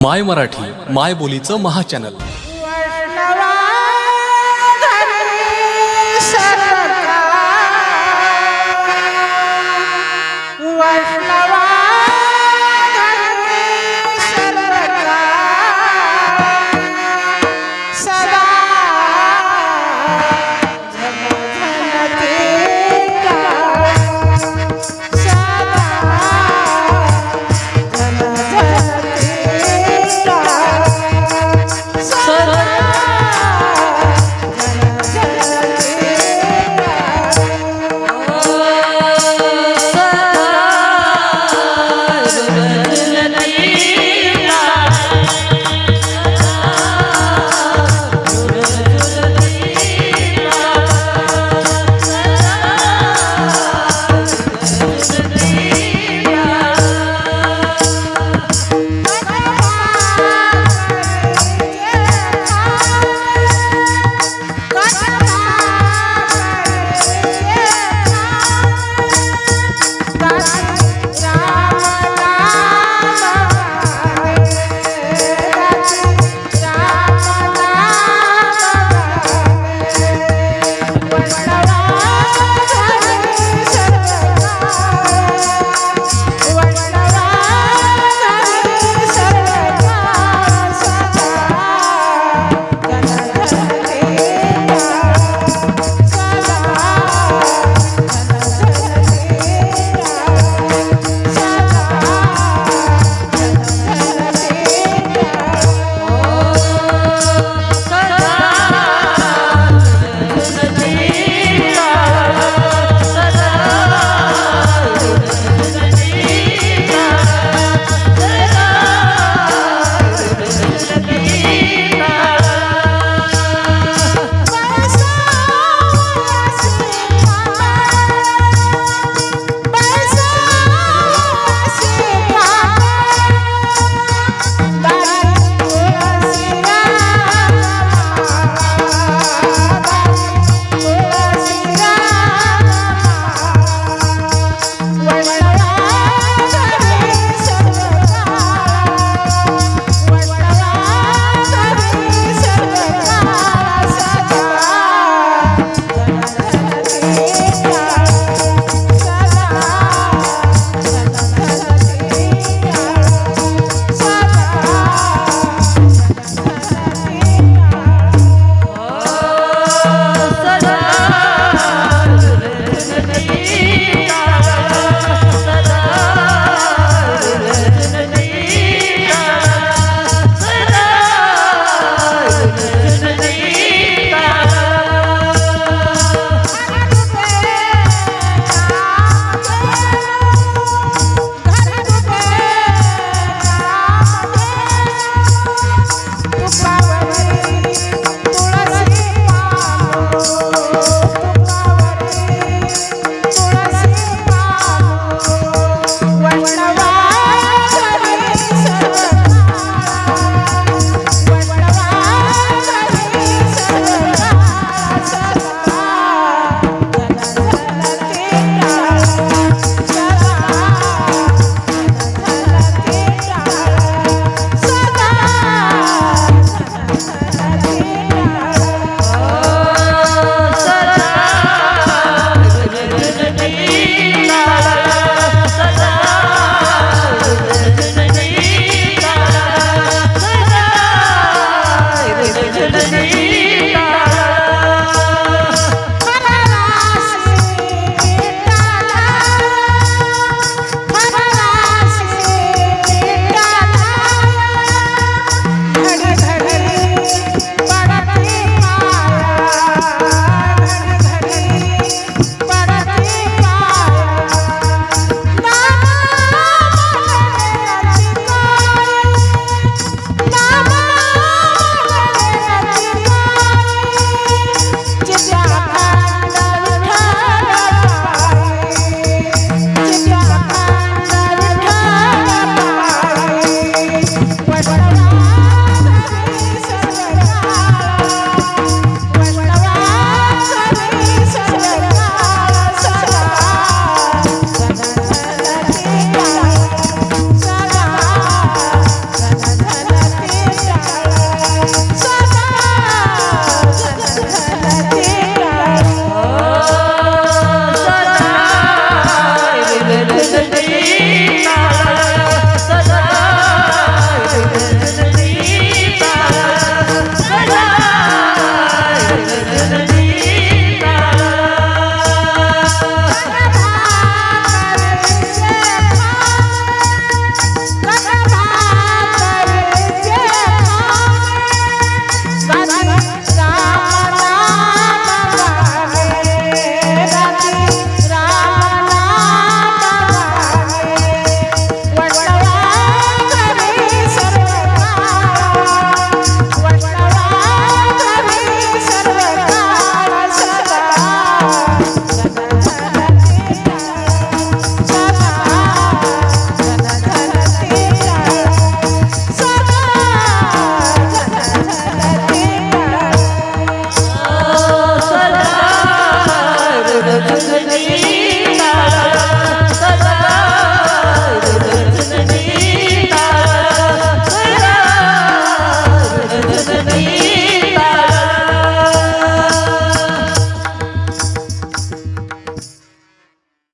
माय मराठी माय बोलीचं महाचॅनल